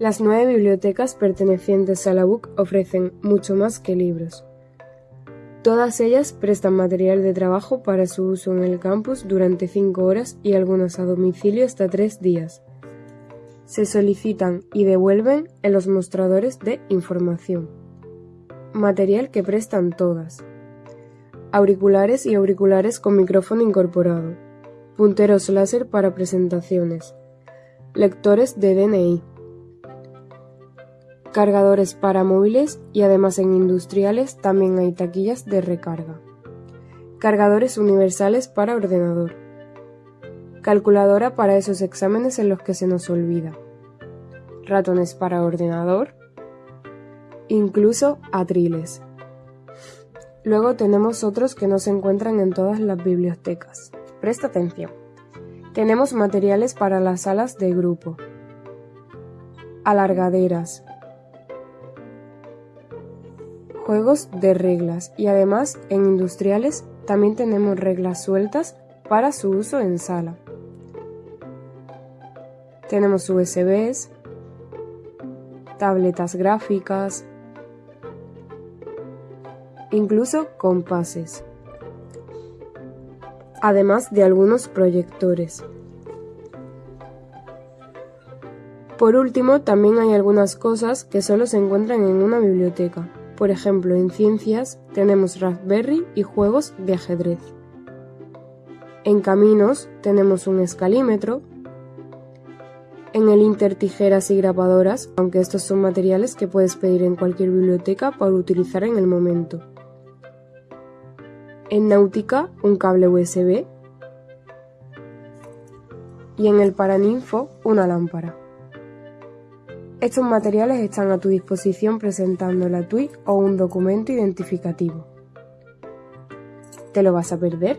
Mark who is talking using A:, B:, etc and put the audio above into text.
A: Las nueve bibliotecas pertenecientes a la BUC ofrecen mucho más que libros. Todas ellas prestan material de trabajo para su uso en el campus durante cinco horas y algunas a domicilio hasta tres días. Se solicitan y devuelven en los mostradores de información. Material que prestan todas. Auriculares y auriculares con micrófono incorporado. Punteros láser para presentaciones. Lectores de DNI cargadores para móviles y además en industriales también hay taquillas de recarga. Cargadores universales para ordenador. Calculadora para esos exámenes en los que se nos olvida. Ratones para ordenador. Incluso atriles. Luego tenemos otros que no se encuentran en todas las bibliotecas. Presta atención. Tenemos materiales para las salas de grupo. Alargaderas, juegos de reglas y además en industriales también tenemos reglas sueltas para su uso en sala. Tenemos USBs, tabletas gráficas, incluso compases, además de algunos proyectores. Por último, también hay algunas cosas que solo se encuentran en una biblioteca, por ejemplo, en ciencias tenemos Raspberry y juegos de ajedrez. En caminos tenemos un escalímetro. En el Inter tijeras y grabadoras, aunque estos son materiales que puedes pedir en cualquier biblioteca para utilizar en el momento. En náutica, un cable USB. Y en el Paraninfo, una lámpara. Estos materiales están a tu disposición presentando la TUI o un documento identificativo. ¿Te lo vas a perder?